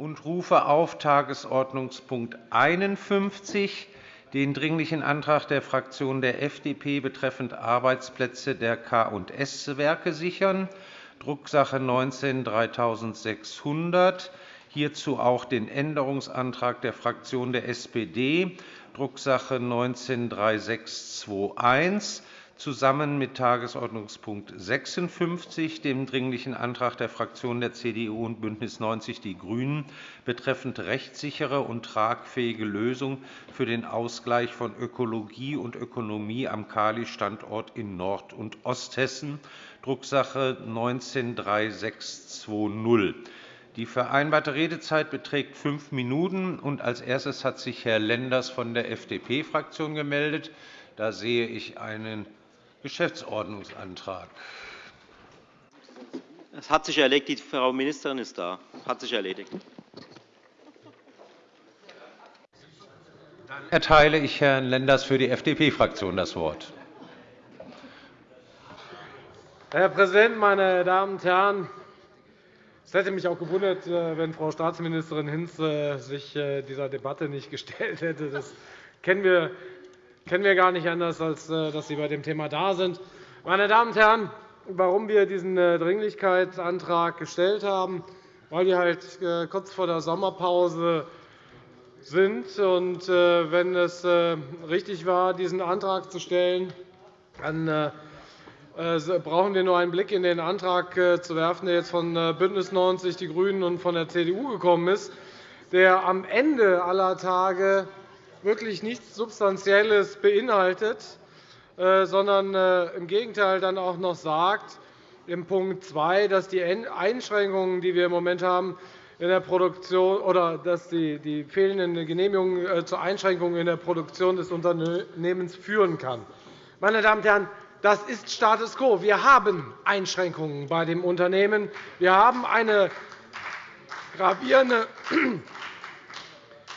und rufe auf Tagesordnungspunkt 51 den Dringlichen Antrag der Fraktion der FDP betreffend Arbeitsplätze der K&S-Werke sichern, Drucksache 19-3600. Hierzu auch den Änderungsantrag der Fraktion der SPD, Drucksache 19-3621 zusammen mit Tagesordnungspunkt 56, dem Dringlichen Antrag der Fraktionen der CDU und BÜNDNIS 90 die GRÜNEN betreffend rechtssichere und tragfähige Lösung für den Ausgleich von Ökologie und Ökonomie am Kali-Standort in Nord- und Osthessen, Drucksache 19-3620. Die vereinbarte Redezeit beträgt fünf Minuten. Als erstes hat sich Herr Lenders von der FDP-Fraktion gemeldet. Da sehe ich einen Geschäftsordnungsantrag. Es hat sich erledigt. Die Frau Ministerin ist da. Es hat sich erledigt. Dann erteile ich Herrn Lenders für die FDP-Fraktion das Wort. Herr Präsident, meine Damen und Herren! Es hätte mich auch gewundert, äh, wenn Frau Staatsministerin Hinz äh, sich äh, dieser Debatte nicht gestellt hätte. Das kennen wir kennen wir gar nicht anders, als äh, dass Sie bei dem Thema da sind. Meine Damen und Herren, warum wir diesen äh, Dringlichkeitsantrag gestellt haben, weil wir halt äh, kurz vor der Sommerpause sind. Und wenn es richtig war, diesen Antrag zu stellen, dann brauchen wir nur einen Blick in den Antrag zu werfen, der jetzt von BÜNDNIS 90 die GRÜNEN und von der CDU gekommen ist, der am Ende aller Tage wirklich nichts Substanzielles beinhaltet, äh, sondern äh, im Gegenteil dann auch noch sagt, im Punkt 2, dass die Einschränkungen, die wir im Moment haben, in der Produktion oder dass die, die fehlenden Genehmigungen äh, zu Einschränkungen in der Produktion des Unternehmens führen kann. Meine Damen und Herren, das ist Status quo. Wir haben Einschränkungen bei dem Unternehmen. Wir haben eine gravierende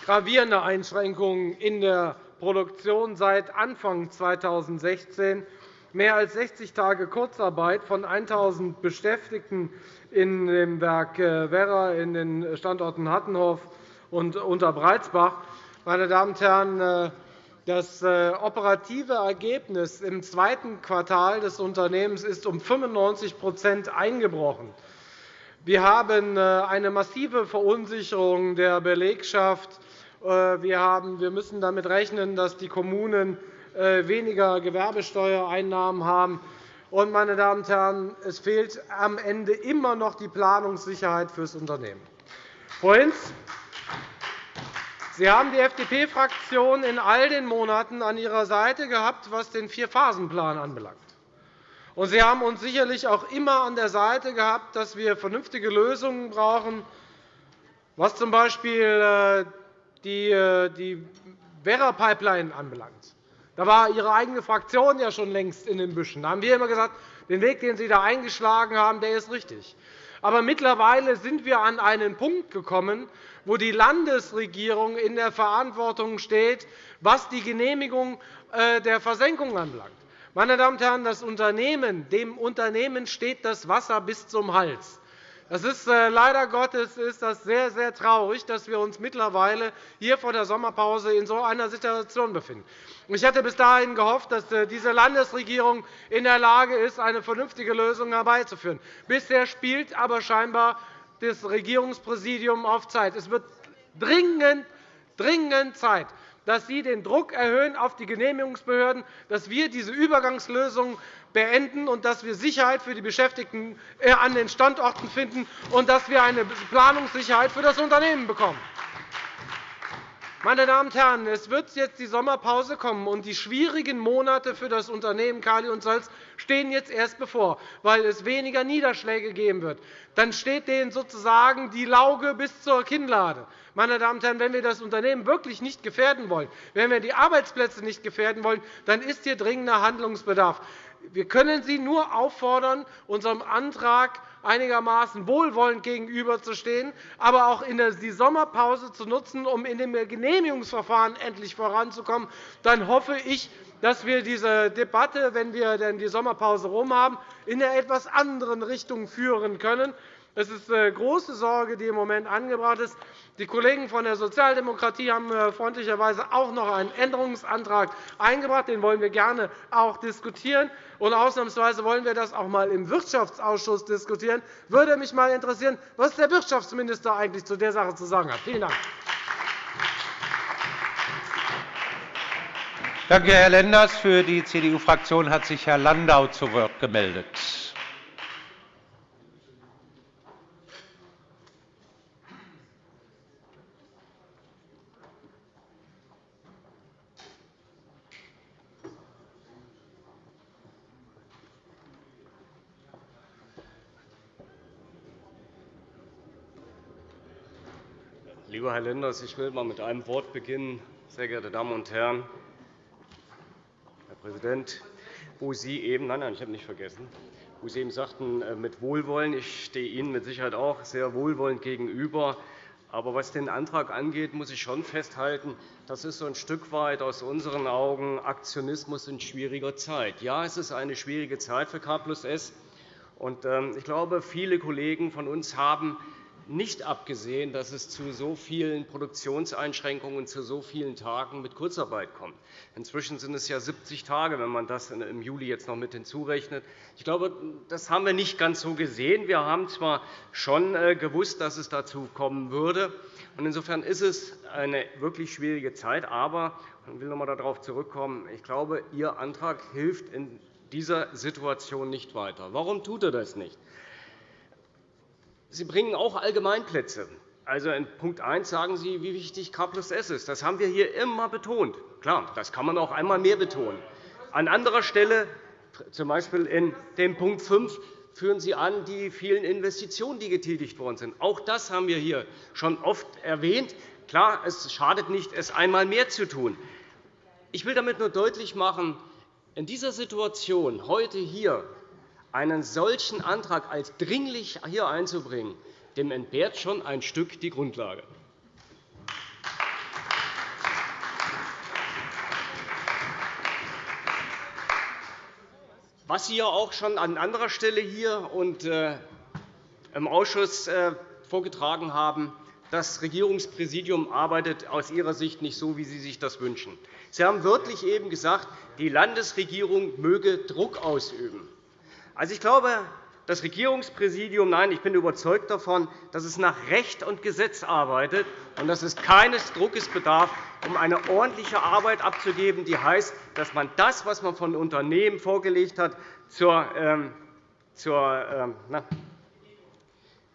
gravierende Einschränkungen in der Produktion seit Anfang 2016. Mehr als 60 Tage Kurzarbeit von 1.000 Beschäftigten in dem Werk äh, Werra, in den Standorten Hattenhof und Unterbreitsbach. Meine Damen und Herren, äh, das äh, operative Ergebnis im zweiten Quartal des Unternehmens ist um 95% eingebrochen. Wir haben eine massive Verunsicherung der Belegschaft äh, wir müssen damit rechnen, dass die Kommunen äh, weniger Gewerbesteuereinnahmen haben. Und, meine Damen und Herren, es fehlt am Ende immer noch die Planungssicherheit für das Unternehmen. Frau Hinz, Sie haben die FDP-Fraktion in all den Monaten an Ihrer Seite gehabt, was den Vierphasenplan anbelangt. Und Sie haben uns sicherlich auch immer an der Seite gehabt, dass wir vernünftige Lösungen brauchen, was z. B die äh, die Werra-Pipeline anbelangt. Da war Ihre eigene Fraktion ja schon längst in den Büschen. Da haben wir immer gesagt, den Weg, den Sie da eingeschlagen haben, der ist richtig. Aber mittlerweile sind wir an einen Punkt gekommen, wo die Landesregierung in der Verantwortung steht, was die Genehmigung äh, der Versenkung anbelangt. Meine Damen und Herren, das Unternehmen, dem Unternehmen steht das Wasser bis zum Hals. Das ist, äh, leider Gottes ist das sehr, sehr traurig, dass wir uns mittlerweile hier vor der Sommerpause in so einer Situation befinden. Ich hatte bis dahin gehofft, dass äh, diese Landesregierung in der Lage ist, eine vernünftige Lösung herbeizuführen. Bisher spielt aber scheinbar das Regierungspräsidium auf Zeit. Es wird dringend, dringend Zeit, dass Sie den Druck erhöhen auf die Genehmigungsbehörden, dass wir diese Übergangslösung beenden und dass wir Sicherheit für die Beschäftigten äh, an den Standorten finden und dass wir eine Planungssicherheit für das Unternehmen bekommen. Meine Damen und Herren, es wird jetzt die Sommerpause kommen, und die schwierigen Monate für das Unternehmen Kali und Salz stehen jetzt erst bevor, weil es weniger Niederschläge geben wird. Dann steht denen sozusagen die Lauge bis zur Kinnlade. Meine Damen und Herren, wenn wir das Unternehmen wirklich nicht gefährden wollen, wenn wir die Arbeitsplätze nicht gefährden wollen, dann ist hier dringender Handlungsbedarf. Wir können Sie nur auffordern, unserem Antrag einigermaßen wohlwollend gegenüberzustehen, aber auch die Sommerpause zu nutzen, um in dem Genehmigungsverfahren endlich voranzukommen. Dann hoffe ich, dass wir diese Debatte, wenn wir denn die Sommerpause herum haben, in einer etwas anderen Richtung führen können. Es ist eine große Sorge, die im Moment angebracht ist. Die Kollegen von der Sozialdemokratie haben äh, freundlicherweise auch noch einen Änderungsantrag eingebracht. Den wollen wir gerne auch diskutieren. Und ausnahmsweise wollen wir das auch einmal im Wirtschaftsausschuss diskutieren. Würde mich einmal interessieren, was der Wirtschaftsminister eigentlich zu der Sache zu sagen hat. Vielen Dank. Danke, Herr Lenders. Für die CDU-Fraktion hat sich Herr Landau zu Wort gemeldet. Lieber Herr Lenders, ich will einmal mit einem Wort beginnen. Sehr geehrte Damen und Herren, Präsident, wo Sie eben, nein, nein, ich habe nicht vergessen, wo Sie eben sagten, äh, mit Wohlwollen. Ich stehe Ihnen mit Sicherheit auch sehr wohlwollend gegenüber. Aber was den Antrag angeht, muss ich schon festhalten, das ist so ein Stück weit aus unseren Augen Aktionismus in schwieriger Zeit. Ja, es ist eine schwierige Zeit für K plus S. Ähm, ich glaube, viele Kollegen von uns haben nicht abgesehen, dass es zu so vielen Produktionseinschränkungen, zu so vielen Tagen mit Kurzarbeit kommt. Inzwischen sind es ja 70 Tage, wenn man das im Juli jetzt noch mit hinzurechnet. Ich glaube, das haben wir nicht ganz so gesehen. Wir haben zwar schon äh, gewusst, dass es dazu kommen würde. Insofern ist es eine wirklich schwierige Zeit. Aber ich will noch einmal darauf zurückkommen. Ich glaube, Ihr Antrag hilft in dieser Situation nicht weiter. Warum tut er das nicht? Sie bringen auch Allgemeinplätze. Also in Punkt 1 sagen Sie, wie wichtig K plus S ist. Das haben wir hier immer betont. Klar, das kann man auch einmal mehr betonen. An anderer Stelle, z. B. in dem Punkt 5, führen Sie an die vielen Investitionen, die getätigt worden sind. Auch das haben wir hier schon oft erwähnt. Klar, es schadet nicht, es einmal mehr zu tun. Ich will damit nur deutlich machen, in dieser Situation heute hier einen solchen Antrag als dringlich hier einzubringen, dem entbehrt schon ein Stück die Grundlage. Was Sie ja auch schon an anderer Stelle hier und äh, im Ausschuss äh, vorgetragen haben, das Regierungspräsidium arbeitet aus Ihrer Sicht nicht so, wie Sie sich das wünschen. Sie haben wörtlich eben gesagt, die Landesregierung möge Druck ausüben. Also, ich glaube, das Regierungspräsidium, nein, ich bin überzeugt davon, dass es nach Recht und Gesetz arbeitet und dass es keines Druckes bedarf, um eine ordentliche Arbeit abzugeben, die heißt, dass man das, was man von Unternehmen vorgelegt hat, zur, ähm, zur, ähm, na,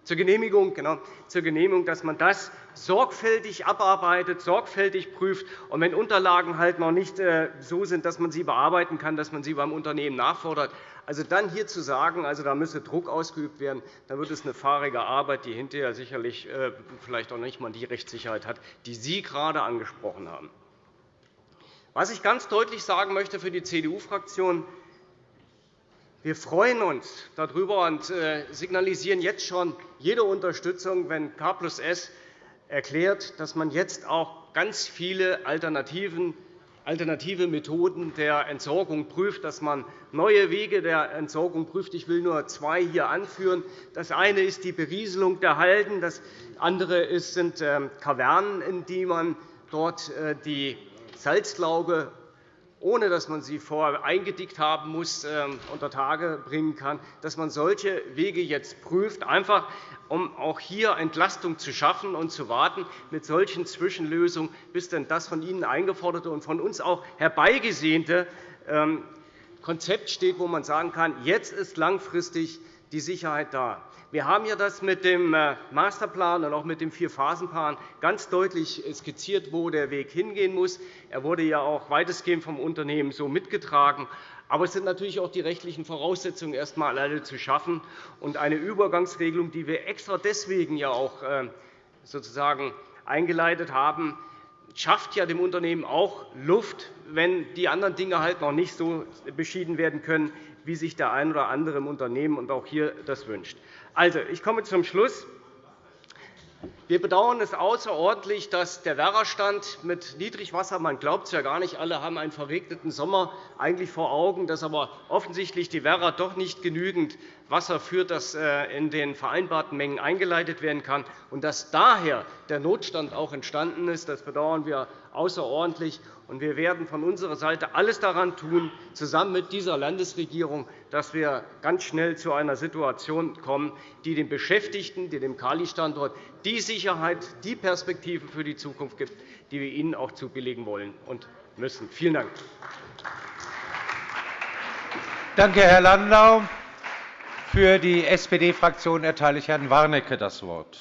zur Genehmigung, genau, zur Genehmigung, dass man das sorgfältig abarbeitet, sorgfältig prüft. Und wenn Unterlagen halt noch nicht äh, so sind, dass man sie bearbeiten kann, dass man sie beim Unternehmen nachfordert, also dann hier zu sagen, also da müsse Druck ausgeübt werden, dann wird es eine fahrige Arbeit, die hinterher sicherlich äh, vielleicht auch nicht einmal die Rechtssicherheit hat, die Sie gerade angesprochen haben. Was ich ganz deutlich sagen möchte für die CDU-Fraktion, wir freuen uns darüber und äh, signalisieren jetzt schon jede Unterstützung, wenn K plus S erklärt, dass man jetzt auch ganz viele alternative Methoden der Entsorgung prüft, dass man neue Wege der Entsorgung prüft. Ich will nur zwei hier anführen. Das eine ist die Berieselung der Halden. Das andere sind ähm, Kavernen, in die man dort äh, die Salzlauge ohne dass man sie vorher eingedickt haben muss, ähm, unter Tage bringen kann, dass man solche Wege jetzt prüft, einfach um auch hier Entlastung zu schaffen und zu warten mit solchen Zwischenlösungen, bis denn das von Ihnen eingeforderte und von uns auch herbeigesehnte ähm, Konzept steht, wo man sagen kann, jetzt ist langfristig die Sicherheit da. Wir haben ja das mit dem äh, Masterplan und auch mit dem Vierphasenplan ganz deutlich skizziert, wo der Weg hingehen muss. Er wurde ja auch weitestgehend vom Unternehmen so mitgetragen. Aber es sind natürlich auch die rechtlichen Voraussetzungen erst einmal alle zu schaffen. Und eine Übergangsregelung, die wir extra deswegen ja auch äh, sozusagen eingeleitet haben, schafft ja dem Unternehmen auch Luft, wenn die anderen Dinge halt noch nicht so beschieden werden können, wie sich der ein oder andere im Unternehmen und auch hier das wünscht. Also, ich komme zum Schluss. Wir bedauern es außerordentlich, dass der Werrastand mit Niedrigwasser – man glaubt es ja gar nicht, alle haben einen verregneten Sommer eigentlich vor Augen, dass aber offensichtlich die Werra doch nicht genügend Wasser führt, das äh, in den vereinbarten Mengen eingeleitet werden kann, und dass daher der Notstand auch entstanden ist. Das bedauern wir außerordentlich. Wir werden von unserer Seite alles daran tun, zusammen mit dieser Landesregierung, dass wir ganz schnell zu einer Situation kommen, die den Beschäftigten, die dem Kali-Standort die Sicherheit, die Perspektive für die Zukunft gibt, die wir ihnen auch zubilligen wollen und müssen. Vielen Dank. Danke, Herr Landau. Für die SPD-Fraktion erteile ich Herrn Warnecke das Wort.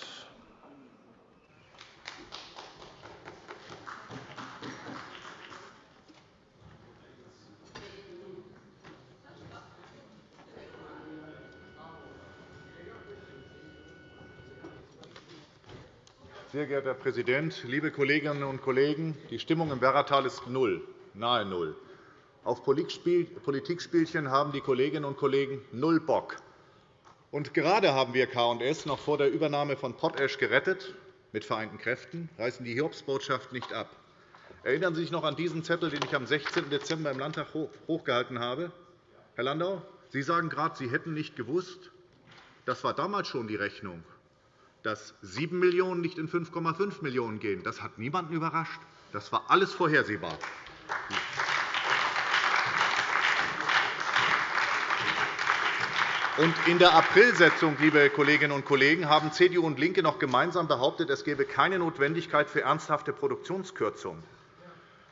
Sehr geehrter Herr Präsident, liebe Kolleginnen und Kollegen! Die Stimmung im Werratal ist null, nahe null. Auf Politikspielchen haben die Kolleginnen und Kollegen null Bock. Und gerade haben wir K&S noch vor der Übernahme von Potash gerettet. Mit vereinten Kräften reißen die Hiobsbotschaft nicht ab. Erinnern Sie sich noch an diesen Zettel, den ich am 16. Dezember im Landtag hochgehalten habe? Herr Landau, Sie sagen gerade, Sie hätten nicht gewusst. Das war damals schon die Rechnung dass 7 Millionen € nicht in 5,5 Millionen € gehen. Das hat niemanden überrascht. Das war alles vorhersehbar. In der Aprilsetzung, liebe Kolleginnen und Kollegen, haben CDU und LINKE noch gemeinsam behauptet, es gebe keine Notwendigkeit für ernsthafte Produktionskürzungen.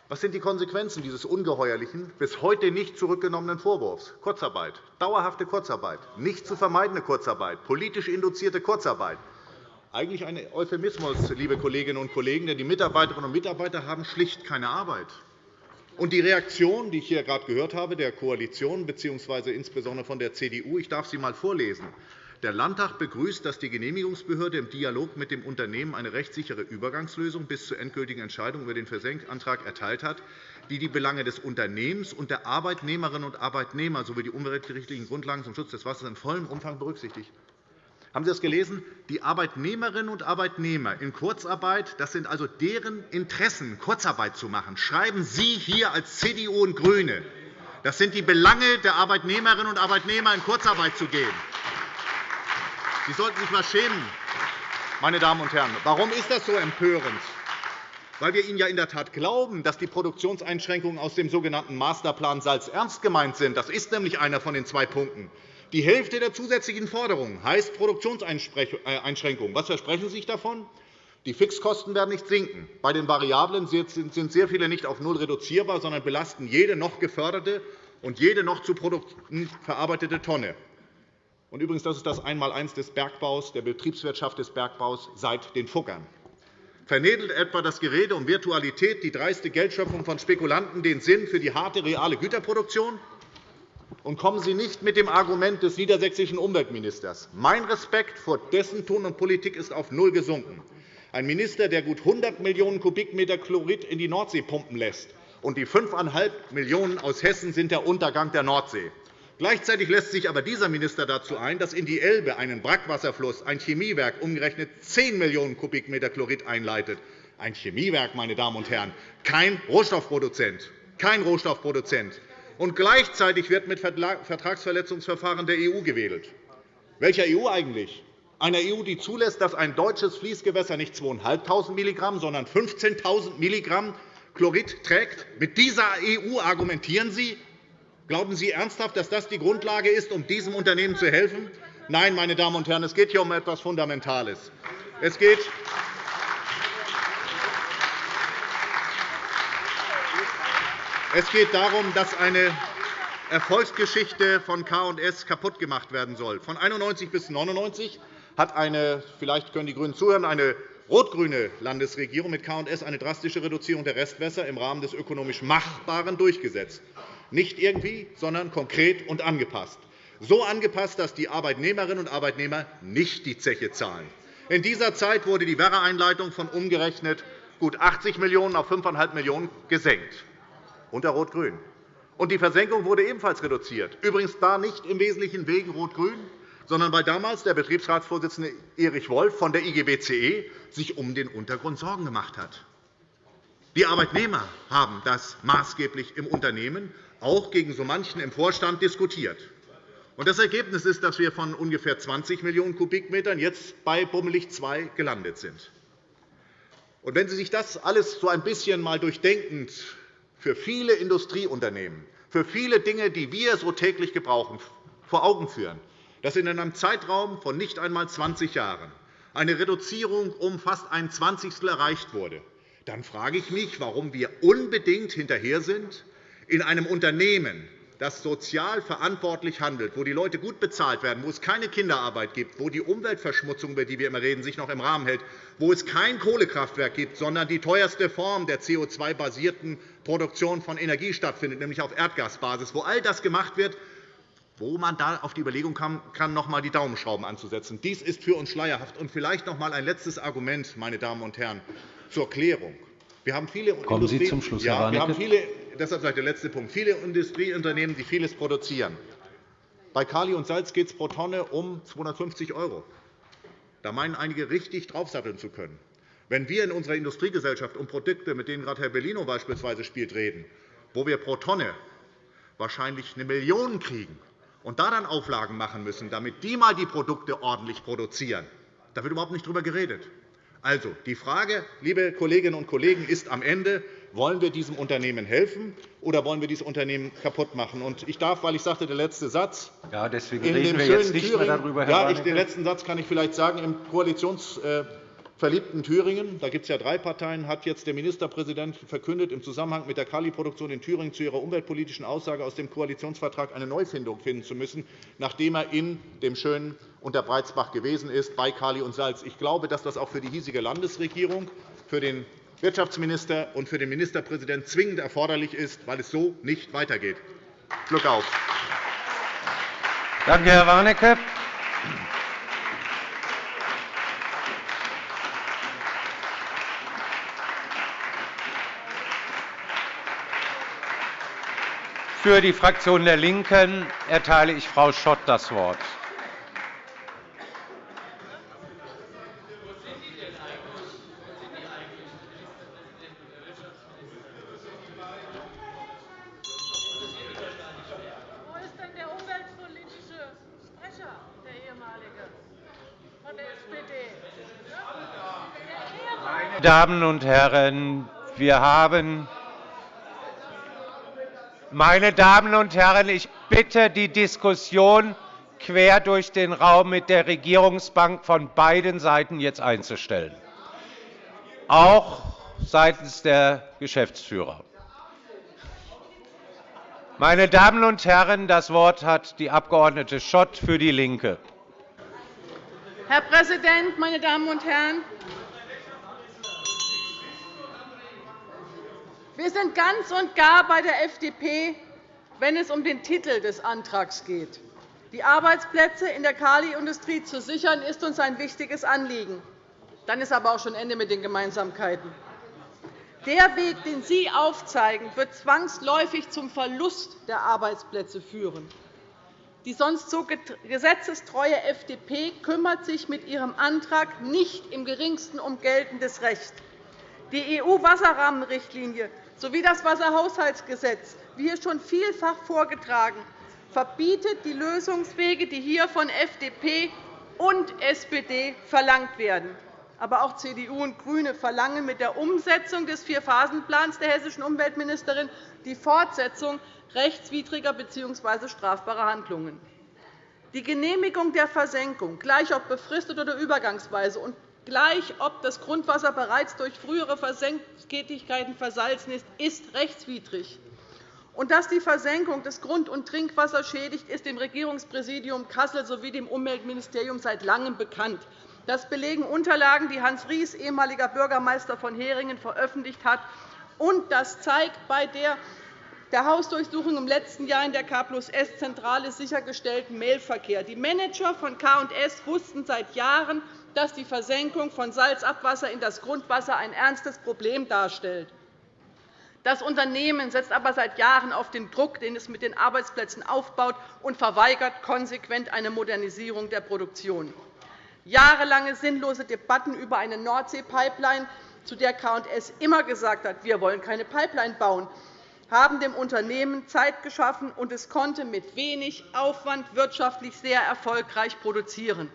Was sind die Konsequenzen dieses ungeheuerlichen, bis heute nicht zurückgenommenen Vorwurfs? Kurzarbeit, dauerhafte Kurzarbeit, nicht zu vermeidende Kurzarbeit, politisch induzierte Kurzarbeit, eigentlich ein Euphemismus, liebe Kolleginnen und Kollegen, denn die Mitarbeiterinnen und Mitarbeiter haben schlicht keine Arbeit. Und die Reaktion, die ich hier gerade gehört habe, der Koalition bzw. insbesondere von der CDU, ich darf sie einmal vorlesen. Der Landtag begrüßt, dass die Genehmigungsbehörde im Dialog mit dem Unternehmen eine rechtssichere Übergangslösung bis zur endgültigen Entscheidung über den Versenkantrag erteilt hat, die die Belange des Unternehmens und der Arbeitnehmerinnen und Arbeitnehmer sowie die umweltrechtlichen Grundlagen zum Schutz des Wassers in vollem Umfang berücksichtigt. Haben Sie das gelesen? Die Arbeitnehmerinnen und Arbeitnehmer in Kurzarbeit, das sind also deren Interessen, Kurzarbeit zu machen, schreiben Sie hier als CDU und GRÜNE. Das sind die Belange der Arbeitnehmerinnen und Arbeitnehmer, in Kurzarbeit zu gehen. Sie sollten sich einmal schämen, meine Damen und Herren. Warum ist das so empörend? Weil wir Ihnen ja in der Tat glauben, dass die Produktionseinschränkungen aus dem sogenannten Masterplan Salz ernst gemeint sind. Das ist nämlich einer von den zwei Punkten. Die Hälfte der zusätzlichen Forderungen heißt Produktionseinschränkungen. Was versprechen Sie sich davon? Die Fixkosten werden nicht sinken. Bei den Variablen sind sehr viele nicht auf null reduzierbar, sondern belasten jede noch geförderte und jede noch zu Produkten verarbeitete Tonne. Übrigens, das ist das Einmaleins des Bergbaus, der Betriebswirtschaft des Bergbaus seit den Fuggern. Vernebelt etwa das Gerede um Virtualität, die dreiste Geldschöpfung von Spekulanten den Sinn für die harte, reale Güterproduktion? Und kommen Sie nicht mit dem Argument des niedersächsischen Umweltministers. Mein Respekt vor dessen Ton und Politik ist auf null gesunken. Ein Minister, der gut 100 Millionen Kubikmeter Chlorid in die Nordsee pumpen lässt, und die 5,5 Millionen aus Hessen sind der Untergang der Nordsee. Gleichzeitig lässt sich aber dieser Minister dazu ein, dass in die Elbe, einen Brackwasserfluss, ein Chemiewerk umgerechnet 10 Millionen Kubikmeter Chlorid einleitet. Ein Chemiewerk, meine Damen und Herren, kein Rohstoffproduzent. Kein Rohstoffproduzent und gleichzeitig wird mit Vertragsverletzungsverfahren der EU gewedelt. Welcher EU eigentlich? Einer EU, die zulässt, dass ein deutsches Fließgewässer nicht 2.500 mg, sondern 15.000 mg Chlorid trägt? Mit dieser EU argumentieren Sie? Glauben Sie ernsthaft, dass das die Grundlage ist, um diesem Unternehmen zu helfen? Nein, meine Damen und Herren, es geht hier um etwas Fundamentales. Es geht Es geht darum, dass eine Erfolgsgeschichte von K&S kaputtgemacht werden soll. Von 1991 bis 1999 hat eine, vielleicht können die GRÜNEN zuhören, eine rot-grüne Landesregierung mit K&S eine drastische Reduzierung der Restwässer im Rahmen des ökonomisch Machbaren durchgesetzt. Nicht irgendwie, sondern konkret und angepasst. So angepasst, dass die Arbeitnehmerinnen und Arbeitnehmer nicht die Zeche zahlen. In dieser Zeit wurde die Werra-Einleitung von umgerechnet gut 80 Millionen € auf 5,5 Millionen € gesenkt unter Rot-Grün. Und die Versenkung wurde ebenfalls reduziert, übrigens da nicht im Wesentlichen wegen Rot-Grün, sondern weil damals der Betriebsratsvorsitzende Erich Wolf von der IGBCE sich um den Untergrund Sorgen gemacht hat. Die Arbeitnehmer haben das maßgeblich im Unternehmen, auch gegen so manchen im Vorstand, diskutiert. Das Ergebnis ist, dass wir von ungefähr 20 Millionen Kubikmetern jetzt bei bummelig 2 gelandet sind. wenn Sie sich das alles so ein bisschen mal durchdenkend für viele Industrieunternehmen, für viele Dinge, die wir so täglich gebrauchen, vor Augen führen, dass in einem Zeitraum von nicht einmal 20 Jahren. Eine Reduzierung um fast ein Zwanzigstel erreicht wurde, dann frage ich mich, warum wir unbedingt hinterher sind, in einem Unternehmen, das sozial verantwortlich handelt, wo die Leute gut bezahlt werden, wo es keine Kinderarbeit gibt, wo die Umweltverschmutzung, über die wir immer reden, sich noch im Rahmen hält, wo es kein Kohlekraftwerk gibt, sondern die teuerste Form der CO2-basierten Produktion von Energie stattfindet, nämlich auf Erdgasbasis, wo all das gemacht wird, wo man da auf die Überlegung kam, kann, noch einmal die Daumenschrauben anzusetzen. Dies ist für uns schleierhaft. Und vielleicht noch einmal ein letztes Argument, meine Damen und Herren, zur Klärung. Wir haben viele Kommen Sie zum Schluss, ja, wir haben viele, deshalb der letzte Punkt. Viele Industrieunternehmen, die vieles produzieren. Bei Kali und Salz geht es pro Tonne um 250 €. Da meinen einige, richtig draufsatteln zu können. Wenn wir in unserer Industriegesellschaft um Produkte, mit denen gerade Herr Bellino beispielsweise spielt, reden, wo wir pro Tonne wahrscheinlich eine Million kriegen, und da dann Auflagen machen müssen, damit die mal die Produkte ordentlich produzieren, da wird überhaupt nicht darüber geredet. Also, die Frage, liebe Kolleginnen und Kollegen, ist am Ende, wollen wir diesem Unternehmen helfen oder wollen wir dieses Unternehmen kaputt machen? Und ich darf, weil ich sagte, der letzte Satz. Ja, deswegen reden wir jetzt nicht Thüringen, mehr darüber, Herr ja, ich, Den letzten Satz kann ich vielleicht sagen. Im Koalitions verliebten Thüringen, da gibt es ja drei Parteien, hat jetzt der Ministerpräsident verkündet, im Zusammenhang mit der Kali-Produktion in Thüringen zu ihrer umweltpolitischen Aussage aus dem Koalitionsvertrag eine Neufindung finden zu müssen, nachdem er in dem schönen Unterbreizbach gewesen ist bei Kali und Salz. Ich glaube, dass das auch für die hiesige Landesregierung, für den Wirtschaftsminister und für den Ministerpräsidenten zwingend erforderlich ist, weil es so nicht weitergeht. Glück auf! Danke, Herr Warnecke. Für die Fraktion der LINKEN erteile ich Frau Schott das Wort. Meine Damen und Herren, wir haben meine Damen und Herren, ich bitte, die Diskussion quer durch den Raum mit der Regierungsbank von beiden Seiten jetzt einzustellen, auch seitens der Geschäftsführer. Meine Damen und Herren, das Wort hat die Abg. Schott für DIE LINKE. Herr Präsident, meine Damen und Herren! Wir sind ganz und gar bei der FDP, wenn es um den Titel des Antrags geht. Die Arbeitsplätze in der Kaliindustrie zu sichern, ist uns ein wichtiges Anliegen. Dann ist aber auch schon Ende mit den Gemeinsamkeiten. Der Weg, den Sie aufzeigen, wird zwangsläufig zum Verlust der Arbeitsplätze führen. Die sonst so gesetzestreue FDP kümmert sich mit ihrem Antrag nicht im Geringsten um geltendes Recht. Die EU-Wasserrahmenrichtlinie sowie das Wasserhaushaltsgesetz, wie hier schon vielfach vorgetragen, verbietet die Lösungswege, die hier von FDP und SPD verlangt werden. Aber auch CDU und GRÜNE verlangen mit der Umsetzung des Vierphasenplans der hessischen Umweltministerin die Fortsetzung rechtswidriger bzw. strafbarer Handlungen. Die Genehmigung der Versenkung, gleich ob befristet oder übergangsweise, und gleich ob das Grundwasser bereits durch frühere Versenkktätigkeiten versalzen ist, ist rechtswidrig. Und dass die Versenkung des Grund- und Trinkwassers schädigt, ist dem Regierungspräsidium Kassel sowie dem Umweltministerium seit Langem bekannt. Das belegen Unterlagen, die Hans Ries, ehemaliger Bürgermeister von Heringen, veröffentlicht hat. Und das zeigt bei der der Hausdurchsuchung im letzten Jahr in der K+S-Zentrale sichergestellten Mailverkehr. Die Manager von K&S wussten seit Jahren, dass die Versenkung von Salzabwasser in das Grundwasser ein ernstes Problem darstellt. Das Unternehmen setzt aber seit Jahren auf den Druck, den es mit den Arbeitsplätzen aufbaut, und verweigert konsequent eine Modernisierung der Produktion. Jahrelange sinnlose Debatten über eine Nordsee-Pipeline, zu der K&S immer gesagt hat, wir wollen keine Pipeline bauen, haben dem Unternehmen Zeit geschaffen, und es konnte mit wenig Aufwand wirtschaftlich sehr erfolgreich produzieren.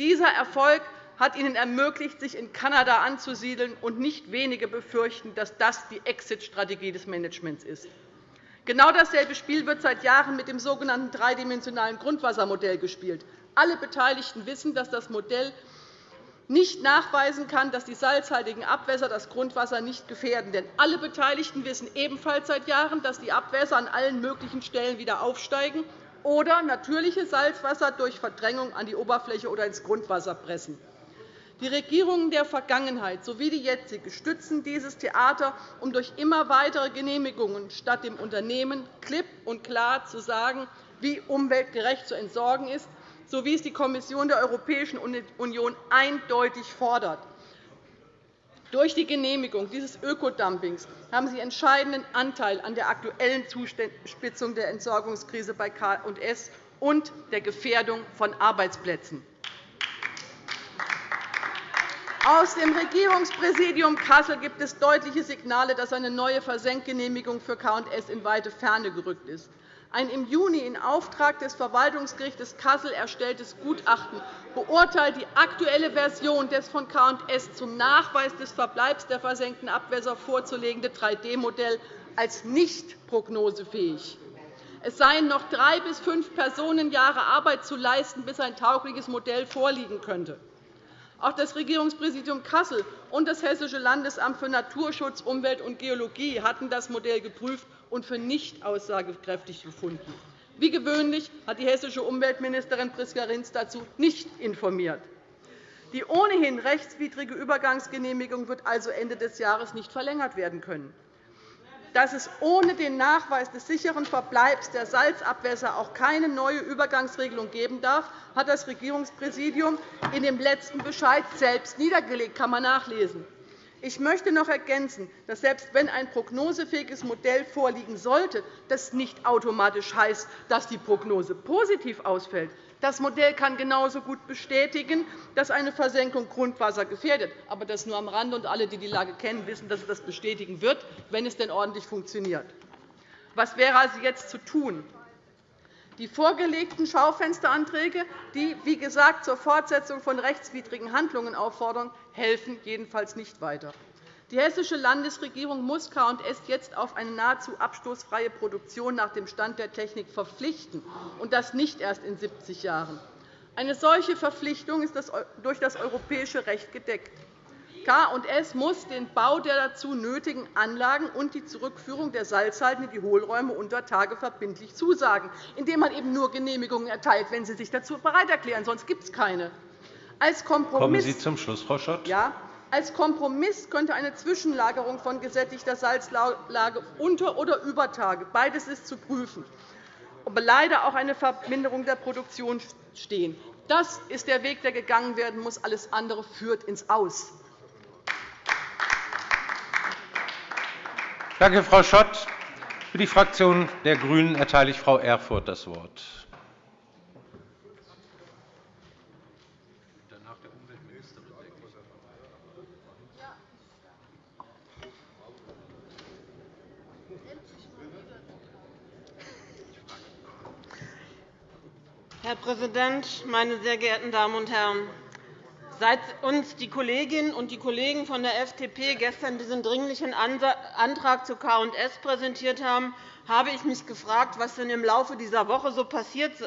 Dieser Erfolg hat ihnen ermöglicht, sich in Kanada anzusiedeln, und nicht wenige befürchten, dass das die Exit-Strategie des Managements ist. Genau dasselbe Spiel wird seit Jahren mit dem sogenannten dreidimensionalen Grundwassermodell gespielt. Alle Beteiligten wissen, dass das Modell nicht nachweisen kann, dass die salzhaltigen Abwässer das Grundwasser nicht gefährden. Denn alle Beteiligten wissen ebenfalls seit Jahren, dass die Abwässer an allen möglichen Stellen wieder aufsteigen oder natürliche Salzwasser durch Verdrängung an die Oberfläche oder ins Grundwasser pressen. Die Regierungen der Vergangenheit sowie die jetzige stützen dieses Theater, um durch immer weitere Genehmigungen statt dem Unternehmen klipp und klar zu sagen, wie umweltgerecht zu entsorgen ist, so wie es die Kommission der Europäischen Union eindeutig fordert. Durch die Genehmigung dieses Ökodumpings haben Sie entscheidenden Anteil an der aktuellen Zuspitzung der Entsorgungskrise bei K&S und der Gefährdung von Arbeitsplätzen. Aus dem Regierungspräsidium Kassel gibt es deutliche Signale, dass eine neue Versenkgenehmigung für K&S in weite Ferne gerückt ist. Ein im Juni in Auftrag des Verwaltungsgerichts Kassel erstelltes Gutachten beurteilt die aktuelle Version des von K&S zum Nachweis des Verbleibs der versenkten Abwässer vorzulegende 3D-Modell als nicht prognosefähig. Es seien noch drei bis fünf Personenjahre Arbeit zu leisten, bis ein taugliches Modell vorliegen könnte. Auch das Regierungspräsidium Kassel und das Hessische Landesamt für Naturschutz, Umwelt und Geologie hatten das Modell geprüft und für nicht aussagekräftig gefunden. Wie gewöhnlich hat die hessische Umweltministerin Priska Rinz dazu nicht informiert. Die ohnehin rechtswidrige Übergangsgenehmigung wird also Ende des Jahres nicht verlängert werden können dass es ohne den Nachweis des sicheren Verbleibs der Salzabwässer auch keine neue Übergangsregelung geben darf, hat das Regierungspräsidium in dem letzten Bescheid selbst niedergelegt. kann man nachlesen. Ich möchte noch ergänzen, dass selbst wenn ein prognosefähiges Modell vorliegen sollte, das nicht automatisch heißt, dass die Prognose positiv ausfällt. Das Modell kann genauso gut bestätigen, dass eine Versenkung Grundwasser gefährdet. Aber das nur am Rande, und alle, die die Lage kennen, wissen, dass es das bestätigen wird, wenn es denn ordentlich funktioniert. Was wäre also jetzt zu tun? Die vorgelegten Schaufensteranträge, die, wie gesagt, zur Fortsetzung von rechtswidrigen Handlungen auffordern, helfen jedenfalls nicht weiter. Die Hessische Landesregierung muss K&S jetzt auf eine nahezu abstoßfreie Produktion nach dem Stand der Technik verpflichten, und das nicht erst in 70 Jahren. Eine solche Verpflichtung ist durch das europäische Recht gedeckt. K&S muss den Bau der dazu nötigen Anlagen und die Zurückführung der Salzhalden in die Hohlräume unter Tage verbindlich zusagen, indem man eben nur Genehmigungen erteilt, wenn sie sich dazu bereit erklären. Sonst gibt es keine. Als Kompromiss Kommen Sie zum Schluss, Frau Schott. Ja, als Kompromiss könnte eine Zwischenlagerung von gesättigter Salzlage unter oder über Tage – beides ist zu prüfen – aber leider auch eine Verminderung der Produktion stehen. Das ist der Weg, der gegangen werden muss. Alles andere führt ins Aus. Danke, Frau Schott. Für die Fraktion der GRÜNEN erteile ich Frau Erfurth das Wort. Herr Präsident, meine sehr geehrten Damen und Herren! Seit uns die Kolleginnen und die Kollegen von der FDP gestern diesen Dringlichen Antrag zu K&S präsentiert haben, habe ich mich gefragt, was denn im Laufe dieser Woche so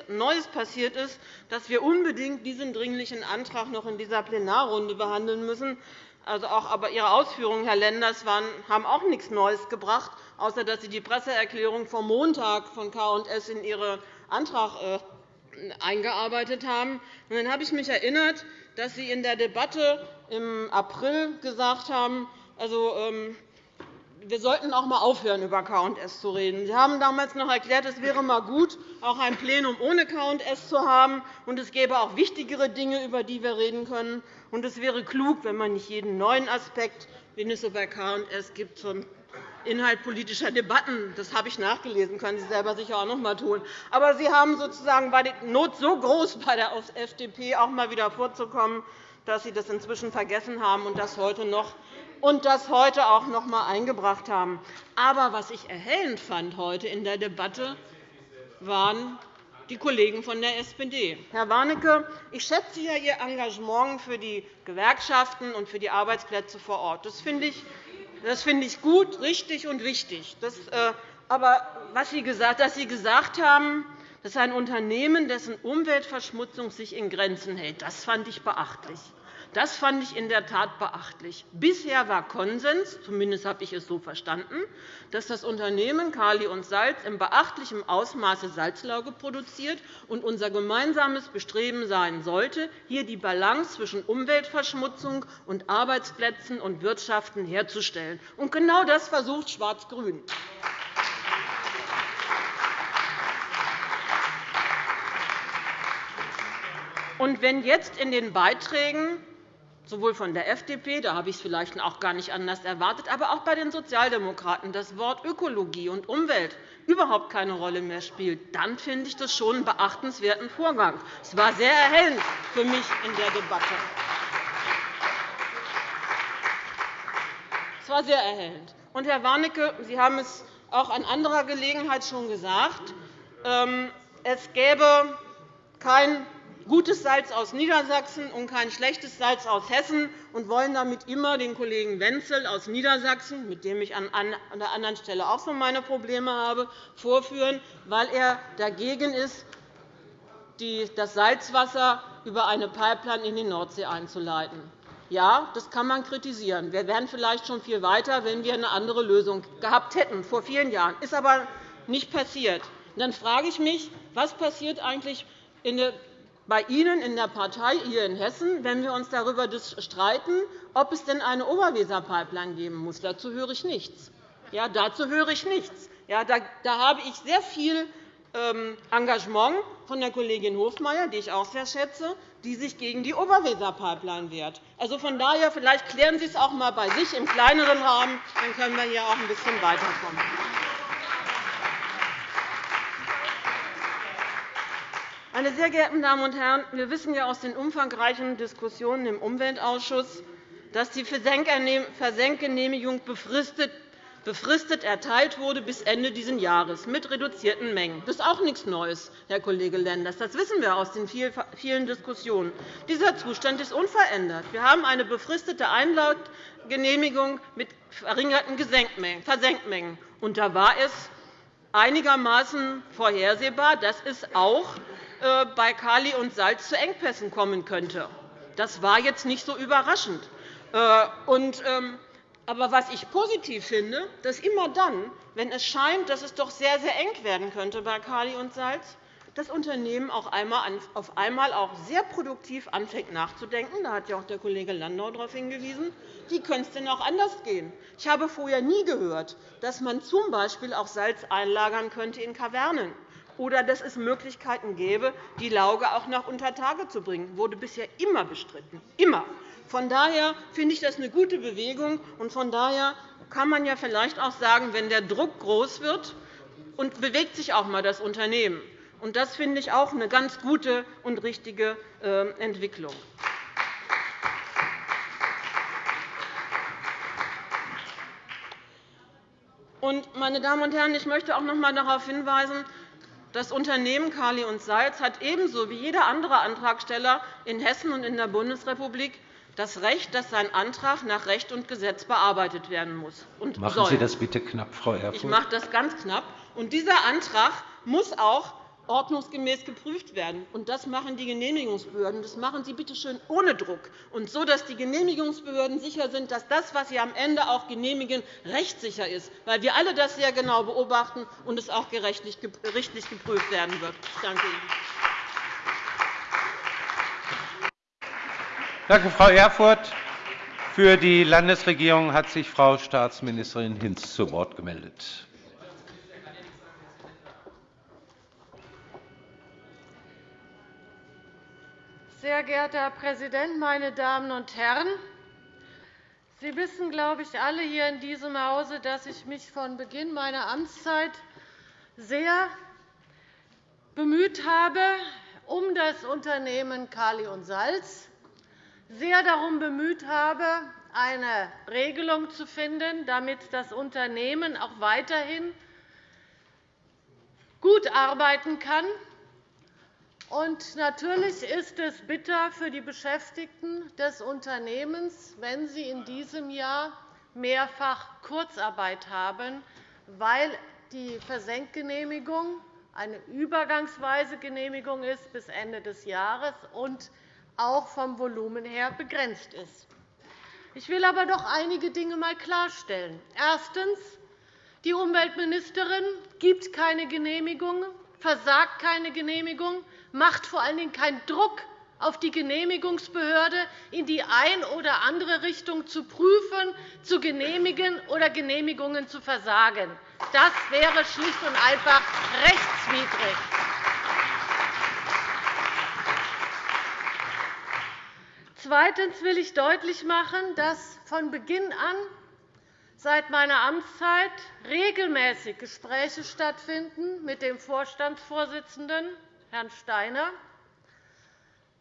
Neues passiert ist, dass wir unbedingt diesen Dringlichen Antrag noch in dieser Plenarrunde behandeln müssen. Also auch, aber Ihre Ausführungen, Herr Lenders, haben auch nichts Neues gebracht, außer dass Sie die Presseerklärung vom Montag von K&S in Ihren Antrag äh, eingearbeitet haben. Und dann habe ich mich erinnert, dass Sie in der Debatte im April gesagt haben, also, ähm, wir sollten auch einmal aufhören, über K&S zu reden. Sie haben damals noch erklärt, es wäre mal gut, auch ein Plenum ohne K&S zu haben, und es gäbe auch wichtigere Dinge, über die wir reden können. Und es wäre klug, wenn man nicht jeden neuen Aspekt, den es so bei K&S gibt, Inhalt politischer Debatten. Das habe ich nachgelesen, können Sie selber sicher auch noch einmal tun. Aber Sie haben sozusagen bei der Not so groß bei der FDP auch mal wieder vorzukommen, dass Sie das inzwischen vergessen haben und das heute noch und das heute auch noch einmal eingebracht haben. Aber was ich erhellend fand heute in der Debatte, waren die Kollegen von der SPD. Herr Warnecke, ich schätze ja Ihr Engagement für die Gewerkschaften und für die Arbeitsplätze vor Ort. Das finde ich, das finde ich gut, richtig und wichtig. Das, äh, aber was Sie gesagt, dass Sie gesagt haben, dass ein Unternehmen, dessen Umweltverschmutzung sich in Grenzen hält, das fand ich beachtlich. Das fand ich in der Tat beachtlich. Bisher war Konsens, zumindest habe ich es so verstanden, dass das Unternehmen Kali und Salz in beachtlichem Ausmaße Salzlauge produziert und unser gemeinsames Bestreben sein sollte, hier die Balance zwischen Umweltverschmutzung und Arbeitsplätzen und Wirtschaften herzustellen. Und genau das versucht Schwarz-Grün. Und wenn jetzt in den Beiträgen sowohl von der FDP, da habe ich es vielleicht auch gar nicht anders erwartet, aber auch bei den Sozialdemokraten das Wort Ökologie und Umwelt überhaupt keine Rolle mehr spielt, dann finde ich das schon einen beachtenswerten Vorgang. Es war sehr erhellend für mich in der Debatte. Es war sehr erhellend. Und, Herr Warnecke, Sie haben es auch an anderer Gelegenheit schon gesagt. Ähm, es gäbe kein gutes Salz aus Niedersachsen und kein schlechtes Salz aus Hessen und wollen damit immer den Kollegen Wenzel aus Niedersachsen, mit dem ich an der anderen Stelle auch so meine Probleme habe, vorführen, weil er dagegen ist, das Salzwasser über eine Pipeline in die Nordsee einzuleiten. Ja, das kann man kritisieren. Wir wären vielleicht schon viel weiter, wenn wir eine andere Lösung gehabt hätten, vor vielen Jahren. Das ist aber nicht passiert. Dann frage ich mich, was passiert eigentlich in der bei Ihnen in der Partei hier in Hessen, wenn wir uns darüber streiten, ob es denn eine Oberweser-Pipeline geben muss. Dazu höre ich nichts. Ja, dazu höre ich nichts. Ja, da, da habe ich sehr viel ähm, Engagement von der Kollegin Hofmeier, die ich auch sehr schätze, die sich gegen die Oberweser-Pipeline wehrt. Also von daher, vielleicht klären Sie es auch einmal bei sich im kleineren Rahmen, dann können wir hier auch ein bisschen weiterkommen. Meine sehr geehrten Damen und Herren, wir wissen ja aus den umfangreichen Diskussionen im Umweltausschuss, dass die Versenkgenehmigung befristet erteilt wurde bis Ende dieses Jahres mit reduzierten Mengen. Das ist auch nichts Neues, Herr Kollege Lenders. Das wissen wir aus den vielen Diskussionen. Dieser Zustand ist unverändert. Wir haben eine befristete Einlautgenehmigung mit verringerten Versenkmengen. Da war es einigermaßen vorhersehbar, dass es auch bei Kali und Salz zu Engpässen kommen könnte. Das war jetzt nicht so überraschend. Äh, ähm, aber was ich positiv finde, dass immer dann, wenn es scheint, dass es doch sehr, sehr eng werden könnte bei Kali und Salz, das Unternehmen auf einmal auch sehr produktiv anfängt nachzudenken. Da hat ja auch der Kollege Landau darauf hingewiesen. Wie könnte es denn auch anders gehen? Ich habe vorher nie gehört, dass man z. B. auch Salz einlagern könnte in Kavernen oder dass es Möglichkeiten gäbe, die Lauge auch nach Untertage zu bringen. Das wurde bisher immer bestritten. Immer. Von daher finde ich das eine gute Bewegung. Und von daher kann man ja vielleicht auch sagen, wenn der Druck groß wird, und bewegt sich auch einmal das Unternehmen. Und das finde ich auch eine ganz gute und richtige äh, Entwicklung. meine Damen und Herren, ich möchte auch noch einmal darauf hinweisen, das Unternehmen Kali und Salz hat ebenso wie jeder andere Antragsteller in Hessen und in der Bundesrepublik das Recht, dass sein Antrag nach Recht und Gesetz bearbeitet werden muss. Und Machen soll. Sie das bitte knapp, Frau Erfurth. Ich mache das ganz knapp. Und dieser Antrag muss auch ordnungsgemäß geprüft werden. Und das machen die Genehmigungsbehörden. Das machen sie bitte schön ohne Druck und so, dass die Genehmigungsbehörden sicher sind, dass das, was sie am Ende auch genehmigen, rechtssicher ist, weil wir alle das sehr genau beobachten und es auch richtig geprüft werden wird. Danke. Danke, Frau Erfurth. Für die Landesregierung hat sich Frau Staatsministerin Hinz zu Wort gemeldet. Sehr geehrter Herr Präsident, meine Damen und Herren! Sie wissen, glaube ich, alle hier in diesem Hause, dass ich mich von Beginn meiner Amtszeit sehr bemüht habe um das Unternehmen Kali und Salz, sehr darum bemüht habe, eine Regelung zu finden, damit das Unternehmen auch weiterhin gut arbeiten kann. Natürlich ist es bitter für die Beschäftigten des Unternehmens, wenn sie in diesem Jahr mehrfach Kurzarbeit haben, weil die Versenkgenehmigung eine übergangsweise Genehmigung ist bis Ende des Jahres und auch vom Volumen her begrenzt ist. Ich will aber doch einige Dinge einmal klarstellen. Erstens. Die Umweltministerin gibt keine Genehmigung, versagt keine Genehmigung, macht vor allen Dingen keinen Druck auf die Genehmigungsbehörde, in die eine oder andere Richtung zu prüfen, zu genehmigen oder Genehmigungen zu versagen. Das wäre schlicht und einfach rechtswidrig. Zweitens will ich deutlich machen, dass von Beginn an seit meiner Amtszeit regelmäßig Gespräche stattfinden mit dem Vorstandsvorsitzenden, Herrn Steiner,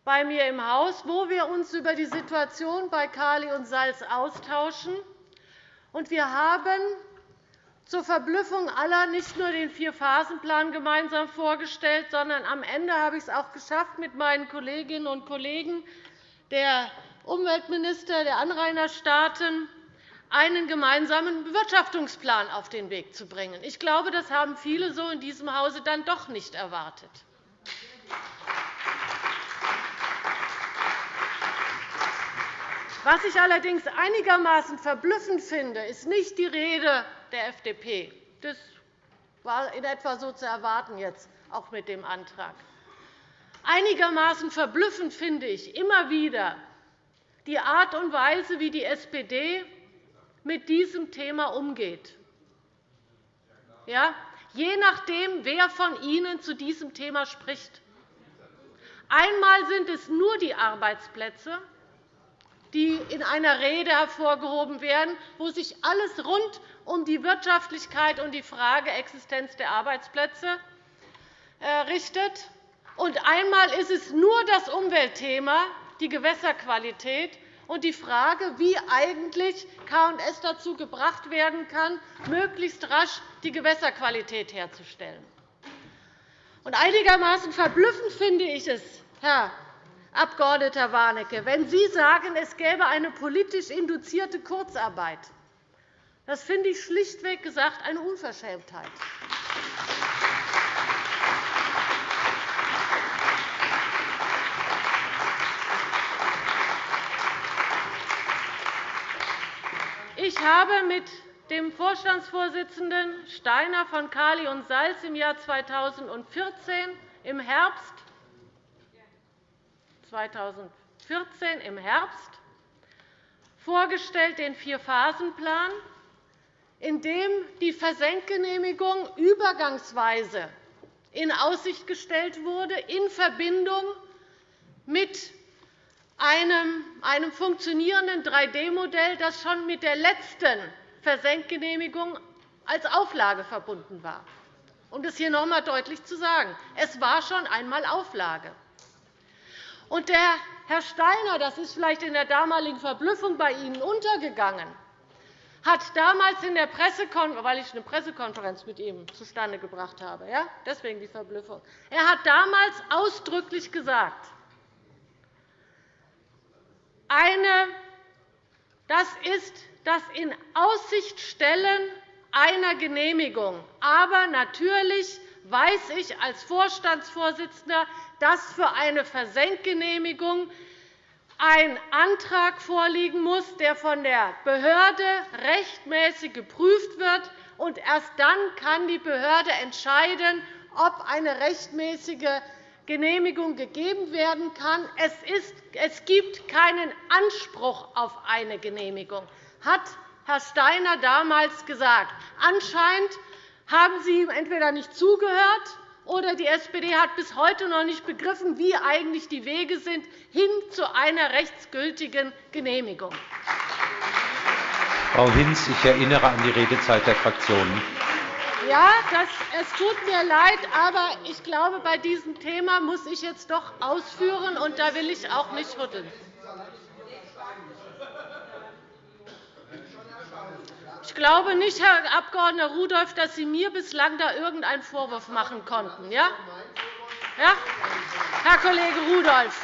bei mir im Haus, wo wir uns über die Situation bei Kali und Salz austauschen. Wir haben zur Verblüffung aller nicht nur den Vier-Phasen-Plan gemeinsam vorgestellt, sondern am Ende habe ich es auch geschafft, mit meinen Kolleginnen und Kollegen der Umweltminister der Anrainerstaaten einen gemeinsamen Bewirtschaftungsplan auf den Weg zu bringen. Ich glaube, das haben viele so in diesem Hause dann doch nicht erwartet. Was ich allerdings einigermaßen verblüffend finde, ist nicht die Rede der FDP. Das war in etwa so zu erwarten, jetzt auch mit dem Antrag. Einigermaßen verblüffend finde ich immer wieder die Art und Weise, wie die SPD mit diesem Thema umgeht. Ja? Je nachdem, wer von Ihnen zu diesem Thema spricht. Einmal sind es nur die Arbeitsplätze, die in einer Rede hervorgehoben werden, wo sich alles rund um die Wirtschaftlichkeit und die Frage der Existenz der Arbeitsplätze äh, richtet. Und einmal ist es nur das Umweltthema, die Gewässerqualität und die Frage, wie eigentlich K&S dazu gebracht werden kann, möglichst rasch die Gewässerqualität herzustellen. Und einigermaßen verblüffend finde ich es, Herr Abg. Warnecke, wenn Sie sagen, es gäbe eine politisch induzierte Kurzarbeit. Das finde ich schlichtweg gesagt eine Unverschämtheit. Ich habe mit dem Vorstandsvorsitzenden Steiner von Kali und Salz im Jahr 2014 im Herbst 2014 im Herbst vorgestellt den Vierphasenplan, in dem die Versenkgenehmigung übergangsweise in Aussicht gestellt wurde, in Verbindung mit einem, funktionierenden 3D-Modell, das schon mit der letzten Versenkgenehmigung als Auflage verbunden war. Um das hier noch einmal deutlich zu sagen. Es war schon einmal Auflage. Und der Herr Steiner, das ist vielleicht in der damaligen Verblüffung bei Ihnen untergegangen, hat damals in der Pressekonferenz, weil ich eine Pressekonferenz mit ihm zustande gebracht habe, ja? deswegen die Verblüffung. Er hat damals ausdrücklich gesagt, eine, das ist das in Aussicht stellen einer Genehmigung. Aber natürlich weiß ich als Vorstandsvorsitzender, dass für eine Versenkgenehmigung ein Antrag vorliegen muss, der von der Behörde rechtmäßig geprüft wird. Und erst dann kann die Behörde entscheiden, ob eine rechtmäßige Genehmigung gegeben werden kann. Es, ist, es gibt keinen Anspruch auf eine Genehmigung, hat Herr Steiner damals gesagt. Anscheinend haben Sie ihm entweder nicht zugehört oder die SPD hat bis heute noch nicht begriffen, wie eigentlich die Wege sind hin zu einer rechtsgültigen Genehmigung. Frau Hinz, ich erinnere an die Redezeit der Fraktionen. Ja, das, es tut mir leid, aber ich glaube, bei diesem Thema muss ich jetzt doch ausführen, und da will ich auch nicht rütteln. Ich glaube nicht, Herr Abg. Rudolph, dass Sie mir bislang da irgendeinen Vorwurf machen konnten. Ja? Ja? Herr Kollege Rudolph.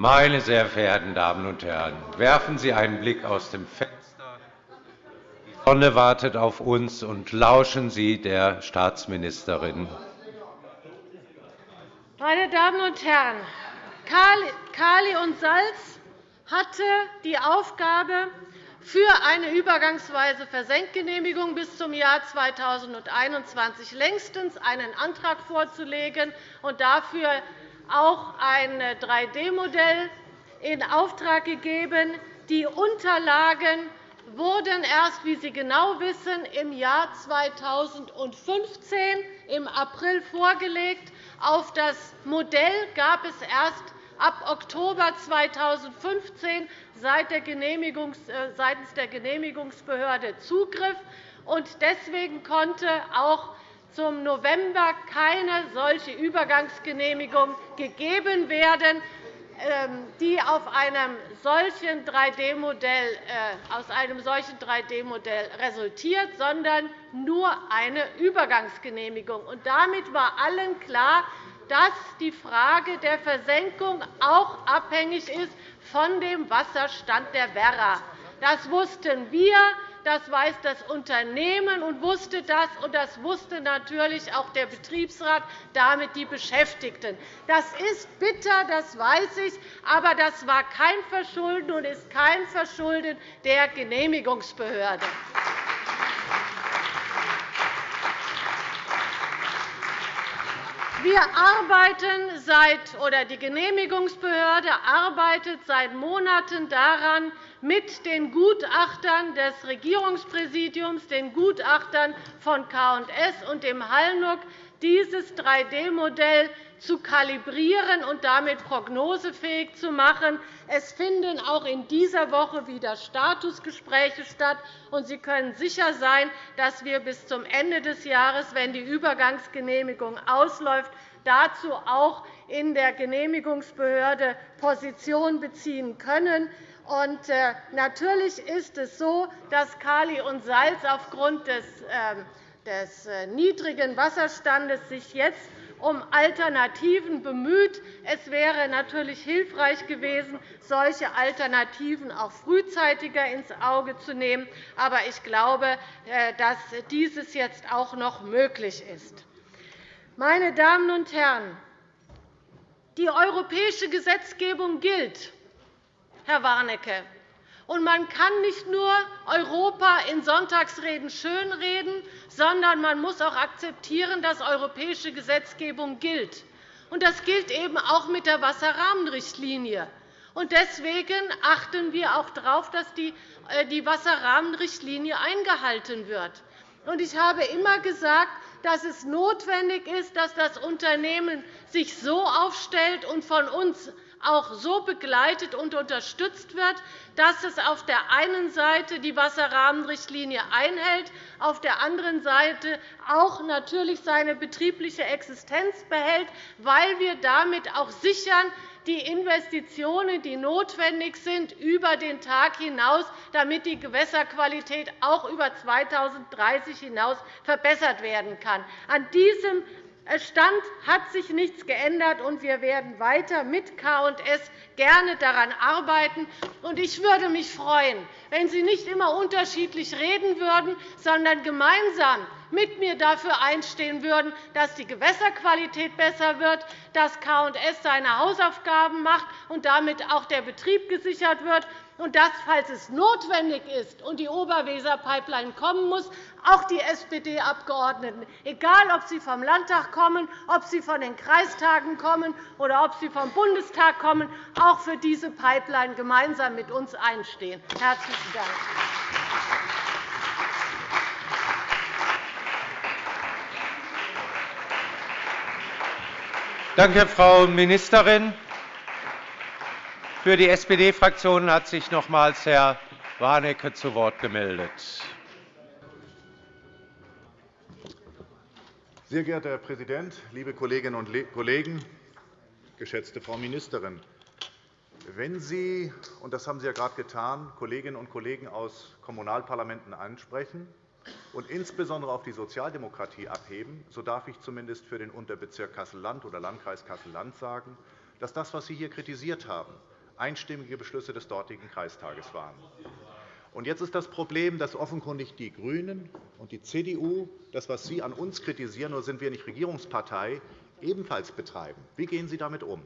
Meine sehr verehrten Damen und Herren, werfen Sie einen Blick aus dem Fenster. Die Sonne wartet auf uns, und lauschen Sie der Staatsministerin. Meine Damen und Herren, Kali und Salz hatte die Aufgabe, für eine übergangsweise Versenkgenehmigung bis zum Jahr 2021 längstens einen Antrag vorzulegen und dafür auch ein 3D-Modell in Auftrag gegeben. Die Unterlagen wurden erst, wie Sie genau wissen, im Jahr 2015 im April vorgelegt. Auf das Modell gab es erst ab Oktober 2015 äh, seitens der Genehmigungsbehörde Zugriff. Deswegen konnte auch zum November keine solche Übergangsgenehmigung gegeben werden, ähm, die auf einem solchen 3D-Modell, äh, aus einem solchen 3D-Modell resultiert, sondern nur eine Übergangsgenehmigung. damit war allen klar, dass die Frage der Versenkung auch abhängig ist von dem Wasserstand der Werra. Das wussten wir, das weiß das Unternehmen und wusste das, und das wusste natürlich auch der Betriebsrat, damit die Beschäftigten. Das ist bitter, das weiß ich, aber das war kein Verschulden und ist kein Verschulden der Genehmigungsbehörde. Wir arbeiten seit, oder die Genehmigungsbehörde arbeitet seit Monaten daran, mit den Gutachtern des Regierungspräsidiums, den Gutachtern von K&S und dem Hallnuck, dieses 3D-Modell zu kalibrieren und damit prognosefähig zu machen. Es finden auch in dieser Woche wieder Statusgespräche statt. und Sie können sicher sein, dass wir bis zum Ende des Jahres, wenn die Übergangsgenehmigung ausläuft, dazu auch in der Genehmigungsbehörde Position beziehen können. Und äh, natürlich ist es so, dass Kali und Salz aufgrund des, ähm, des äh, niedrigen Wasserstandes sich jetzt um Alternativen bemüht. Es wäre natürlich hilfreich gewesen, solche Alternativen auch frühzeitiger ins Auge zu nehmen. Aber ich glaube, äh, dass dieses jetzt auch noch möglich ist. Meine Damen und Herren, die europäische Gesetzgebung gilt, Herr Warnecke. Und man kann nicht nur Europa in Sonntagsreden schönreden, sondern man muss auch akzeptieren, dass europäische Gesetzgebung gilt. Und das gilt eben auch mit der Wasserrahmenrichtlinie. Und deswegen achten wir auch darauf, dass die äh, Wasserrahmenrichtlinie eingehalten wird. Ich habe immer gesagt, dass es notwendig ist, dass das Unternehmen sich so aufstellt und von uns auch so begleitet und unterstützt wird, dass es auf der einen Seite die Wasserrahmenrichtlinie einhält, auf der anderen Seite auch natürlich seine betriebliche Existenz behält, weil wir damit auch sichern, die Investitionen, die notwendig sind, über den Tag hinaus, damit die Gewässerqualität auch über 2030 hinaus verbessert werden kann. An diesem Stand hat sich nichts geändert, und wir werden weiter mit K&S gerne daran arbeiten. Ich würde mich freuen, wenn Sie nicht immer unterschiedlich reden würden, sondern gemeinsam mit mir dafür einstehen würden, dass die Gewässerqualität besser wird, dass K&S seine Hausaufgaben macht und damit auch der Betrieb gesichert wird und dass, falls es notwendig ist und die Oberweser-Pipeline kommen muss, auch die SPD-Abgeordneten, egal ob sie vom Landtag kommen, ob sie von den Kreistagen kommen oder ob sie vom Bundestag kommen, auch für diese Pipeline gemeinsam mit uns einstehen. – Herzlichen Dank. Danke, Frau Ministerin. Für die SPD-Fraktion hat sich nochmals Herr Warnecke zu Wort gemeldet. Sehr geehrter Herr Präsident, liebe Kolleginnen und Kollegen! Geschätzte Frau Ministerin, wenn Sie, und das haben Sie ja gerade getan, Kolleginnen und Kollegen aus Kommunalparlamenten ansprechen und insbesondere auf die Sozialdemokratie abheben, so darf ich zumindest für den Unterbezirk Kassel-Land oder Landkreis Kassel-Land sagen, dass das, was Sie hier kritisiert haben, einstimmige Beschlüsse des dortigen Kreistages waren. Und jetzt ist das Problem, dass offenkundig die GRÜNEN und die CDU das, was Sie an uns kritisieren, nur sind wir nicht Regierungspartei, ebenfalls betreiben. Wie gehen Sie damit um?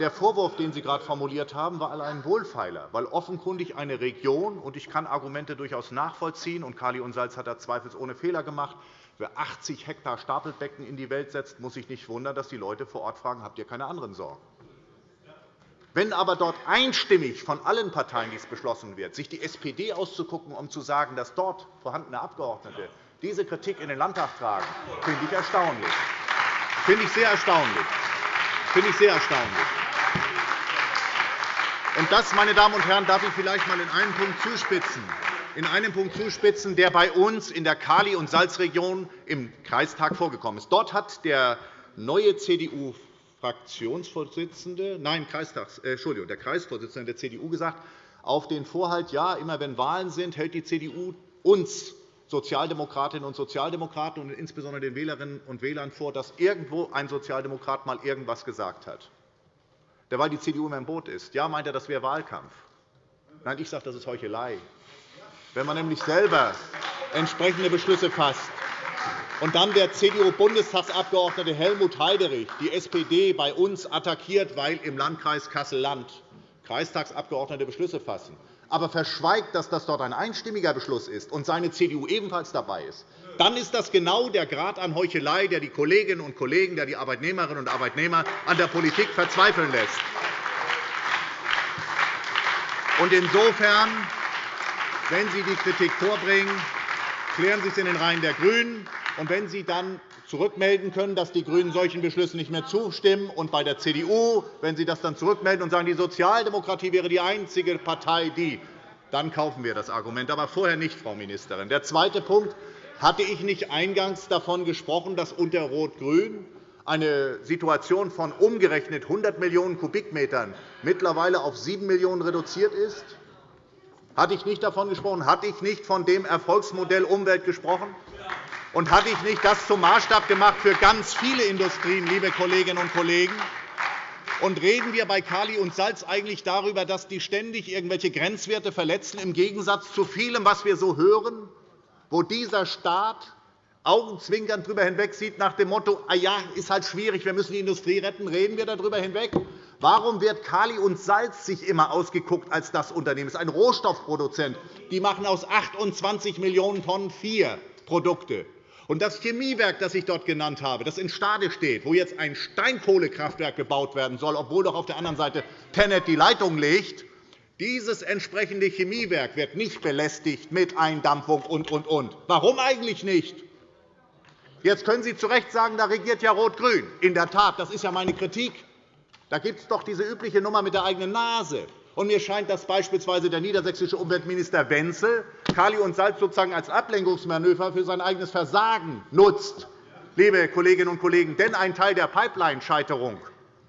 Der Vorwurf, den Sie gerade formuliert haben, war allein ein Wohlfeiler, weil offenkundig eine Region, und ich kann Argumente durchaus nachvollziehen, und Kali und Salz hat da zweifelsohne Fehler gemacht, wer 80 Hektar Stapelbecken in die Welt setzt, muss sich nicht wundern, dass die Leute vor Ort fragen, habt ihr keine anderen Sorgen? Wenn aber dort einstimmig von allen Parteien dies beschlossen wird, sich die SPD auszugucken, um zu sagen, dass dort vorhandene Abgeordnete diese Kritik in den Landtag tragen, finde ich erstaunlich. Finde ich sehr erstaunlich. Finde ich sehr erstaunlich. Und das, meine Damen und Herren, darf ich vielleicht einmal in einem Punkt zuspitzen, in einem Punkt zuspitzen, der bei uns in der Kali- und Salzregion im Kreistag vorgekommen ist. Dort hat der neue CDU Fraktionsvorsitzende, nein, Kreistags, äh, Entschuldigung, der Kreisvorsitzende der CDU gesagt, auf den Vorhalt, ja, immer wenn Wahlen sind, hält die CDU uns Sozialdemokratinnen und Sozialdemokraten und insbesondere den Wählerinnen und Wählern vor, dass irgendwo ein Sozialdemokrat mal irgendwas gesagt hat. Derweil die CDU immer im Boot ist. Ja, meint er, das wäre Wahlkampf. Nein, ich sage, das ist Heuchelei. Wenn man nämlich selber entsprechende Beschlüsse fasst, und dann der CDU-Bundestagsabgeordnete Helmut Heiderich die SPD bei uns attackiert, weil im Landkreis Kassel-Land Kreistagsabgeordnete Beschlüsse fassen, aber verschweigt, dass das dort ein einstimmiger Beschluss ist und seine CDU ebenfalls dabei ist, dann ist das genau der Grad an Heuchelei, der die Kolleginnen und Kollegen, der die Arbeitnehmerinnen und Arbeitnehmer an der Politik verzweifeln lässt. insofern, wenn Sie die Kritik vorbringen, klären Sie es in den Reihen der GRÜNEN. Und wenn Sie dann zurückmelden können, dass die GRÜNEN solchen Beschlüssen nicht mehr zustimmen, und bei der CDU, wenn Sie das dann zurückmelden und sagen, die Sozialdemokratie wäre die einzige Partei, die, dann kaufen wir das Argument, aber vorher nicht, Frau Ministerin. Der zweite Punkt. Hatte ich nicht eingangs davon gesprochen, dass unter Rot-Grün eine Situation von umgerechnet 100 Millionen Kubikmetern mittlerweile auf 7 Millionen reduziert ist? Hatte ich nicht davon gesprochen? Hatte ich nicht von dem Erfolgsmodell Umwelt gesprochen? Und hatte ich nicht das zum Maßstab gemacht für ganz viele Industrien, liebe Kolleginnen und Kollegen? Und reden wir bei Kali und Salz eigentlich darüber, dass die ständig irgendwelche Grenzwerte verletzen, im Gegensatz zu vielem, was wir so hören, wo dieser Staat augenzwinkernd darüber hinwegsieht, nach dem Motto, ah ja, ist halt schwierig, wir müssen die Industrie retten, reden wir darüber hinweg? Warum wird Kali und Salz sich immer ausgeguckt als das Unternehmen? Es ist ein Rohstoffproduzent. Die machen aus 28 Millionen Tonnen vier Produkte. Und das Chemiewerk, das ich dort genannt habe, das in Stade steht, wo jetzt ein Steinkohlekraftwerk gebaut werden soll, obwohl doch auf der anderen Seite Tennet die Leitung legt, dieses entsprechende Chemiewerk wird nicht belästigt mit Eindampfung und, und, und. Warum eigentlich nicht? Jetzt können Sie zu Recht sagen, da regiert ja Rot-Grün. In der Tat, das ist ja meine Kritik. Da gibt es doch diese übliche Nummer mit der eigenen Nase. Mir scheint, dass beispielsweise der niedersächsische Umweltminister Wenzel Kali und Salz sozusagen als Ablenkungsmanöver für sein eigenes Versagen nutzt. Liebe Kolleginnen und Kollegen, denn ein Teil der Pipeline-Scheiterung,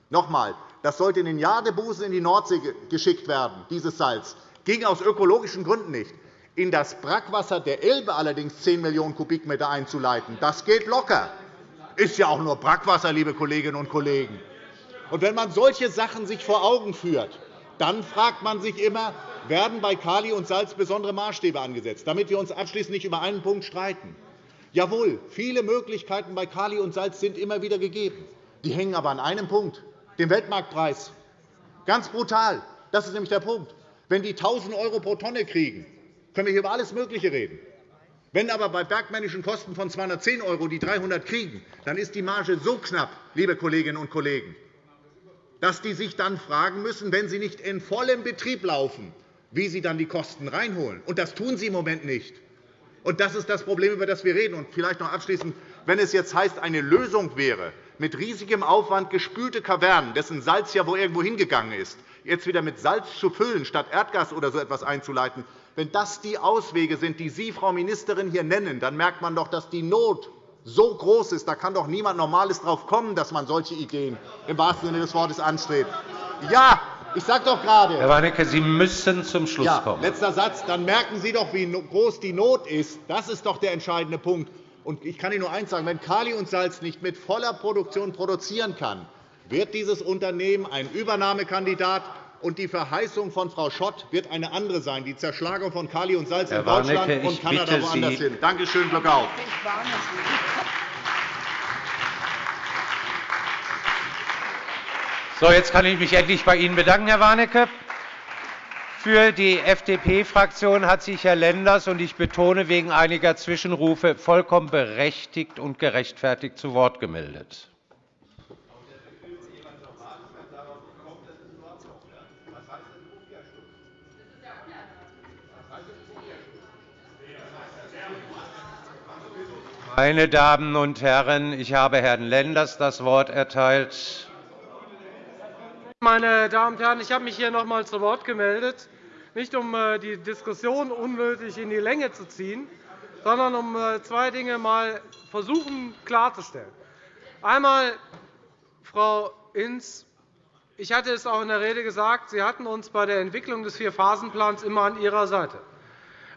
noch einmal, das sollte in den Jadebusen in die Nordsee geschickt werden, dieses Salz, ging aus ökologischen Gründen nicht. In das Brackwasser der Elbe allerdings 10 Millionen Kubikmeter einzuleiten, das geht locker. Ist ja auch nur Brackwasser, liebe Kolleginnen und Kollegen. Und wenn man solche Sachen sich vor Augen führt, dann fragt man sich immer, werden bei Kali und Salz besondere Maßstäbe angesetzt, damit wir uns abschließend nicht über einen Punkt streiten. Jawohl, viele Möglichkeiten bei Kali und Salz sind immer wieder gegeben. Die hängen aber an einem Punkt, dem Weltmarktpreis. Ganz brutal. Das ist nämlich der Punkt. Wenn die 1.000 € pro Tonne kriegen, können wir hier über alles Mögliche reden. Wenn aber bei bergmännischen Kosten von 210 € die 300 kriegen, dann ist die Marge so knapp, liebe Kolleginnen und Kollegen, dass die sich dann fragen müssen, wenn sie nicht in vollem Betrieb laufen, wie sie dann die Kosten reinholen. Und das tun sie im Moment nicht. Und das ist das Problem, über das wir reden. Und vielleicht noch abschließend, wenn es jetzt heißt, eine Lösung wäre, mit riesigem Aufwand gespülte Kavernen, dessen Salz ja wo irgendwo hingegangen ist, jetzt wieder mit Salz zu füllen, statt Erdgas oder so etwas einzuleiten, wenn das die Auswege sind, die Sie, Frau Ministerin, hier nennen, dann merkt man doch, dass die Not so groß ist. Da kann doch niemand Normales darauf kommen, dass man solche Ideen im wahrsten Sinne des Wortes anstrebt. Ja, ich sage doch gerade. Herr Warnecke, Sie müssen zum Schluss ja, kommen. Letzter Satz. Dann merken Sie doch, wie groß die Not ist. Das ist doch der entscheidende Punkt. Und ich kann Ihnen nur eines sagen. Wenn Kali und Salz nicht mit voller Produktion produzieren kann, wird dieses Unternehmen ein Übernahmekandidat und die Verheißung von Frau Schott wird eine andere sein, die Zerschlagung von Kali und Salz Herr in Deutschland Warnecke, und Kanada woanders Sie. hin. Danke schön, Glück auf. So, jetzt kann ich mich endlich bei Ihnen bedanken, Herr Warnecke. Für die FDP-Fraktion hat sich Herr Lenders und ich betone wegen einiger Zwischenrufe vollkommen berechtigt und gerechtfertigt zu Wort gemeldet. Meine Damen und Herren, ich habe Herrn Lenders das Wort erteilt. Meine Damen und Herren, ich habe mich hier noch einmal zu Wort gemeldet, nicht um äh, die Diskussion unnötig in die Länge zu ziehen, sondern um äh, zwei Dinge mal versuchen klarzustellen. Einmal, Frau Hinz, ich hatte es auch in der Rede gesagt, Sie hatten uns bei der Entwicklung des Vierphasenplans immer an Ihrer Seite.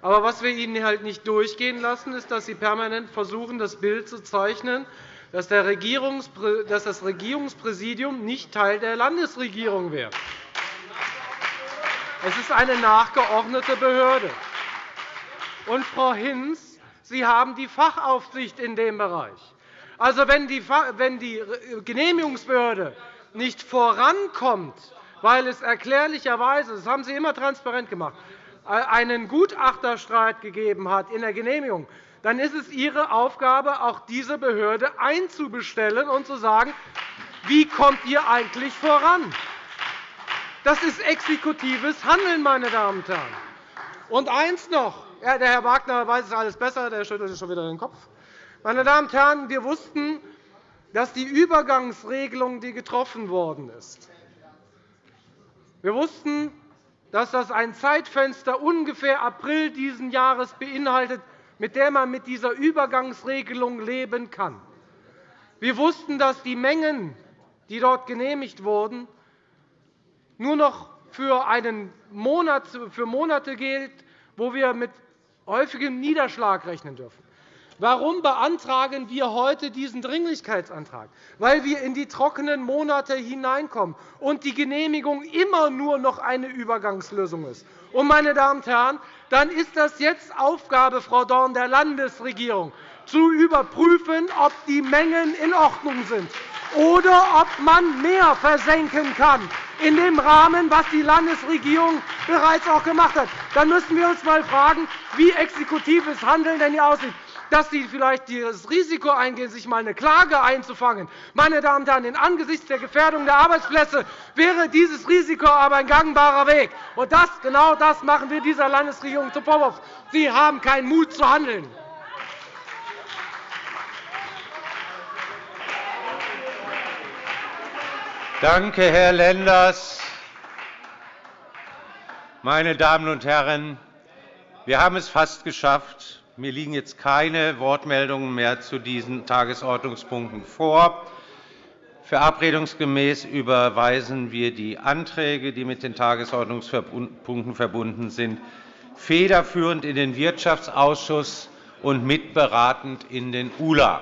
Aber was wir Ihnen halt nicht durchgehen lassen, ist, dass Sie permanent versuchen, das Bild zu zeichnen, dass das Regierungspräsidium nicht Teil der Landesregierung wäre. Es ist eine nachgeordnete Behörde. Und, Frau Hinz, Sie haben die Fachaufsicht in dem Bereich. Also, wenn die Genehmigungsbehörde nicht vorankommt, weil es erklärlicherweise, das haben Sie immer transparent gemacht, einen Gutachterstreit gegeben hat in der Genehmigung, dann ist es Ihre Aufgabe, auch diese Behörde einzubestellen und zu sagen, wie kommt ihr eigentlich voran? Das ist exekutives Handeln, meine Damen und Herren. Und eins noch. Ja, der Herr Wagner weiß es alles besser, der schüttelt sich schon wieder den Kopf. Meine Damen und Herren, wir wussten, dass die Übergangsregelung, die getroffen worden ist, wir wussten, dass das ein Zeitfenster ungefähr April dieses Jahres beinhaltet, mit der man mit dieser Übergangsregelung leben kann. Wir wussten, dass die Mengen, die dort genehmigt wurden, nur noch für, einen Monat, für Monate gilt, wo wir mit häufigem Niederschlag rechnen dürfen. Warum beantragen wir heute diesen Dringlichkeitsantrag? Weil wir in die trockenen Monate hineinkommen und die Genehmigung immer nur noch eine Übergangslösung ist. Und, meine Damen und Herren, dann ist das jetzt Aufgabe, Frau Dorn, der Landesregierung, zu überprüfen, ob die Mengen in Ordnung sind oder ob man mehr versenken kann in dem Rahmen, was die Landesregierung bereits auch gemacht hat. Dann müssen wir uns einmal fragen, wie exekutives Handeln denn hier aussieht dass Sie vielleicht das Risiko eingehen, sich einmal eine Klage einzufangen. Meine Damen und Herren, angesichts der Gefährdung der Arbeitsplätze wäre dieses Risiko aber ein gangbarer Weg. Und das, genau das machen wir dieser Landesregierung zum Vorwurf. Sie haben keinen Mut zu handeln. Danke, Herr Lenders. Meine Damen und Herren, wir haben es fast geschafft. Mir liegen jetzt keine Wortmeldungen mehr zu diesen Tagesordnungspunkten vor. Verabredungsgemäß überweisen wir die Anträge, die mit den Tagesordnungspunkten verbunden sind, federführend in den Wirtschaftsausschuss und mitberatend in den ULA.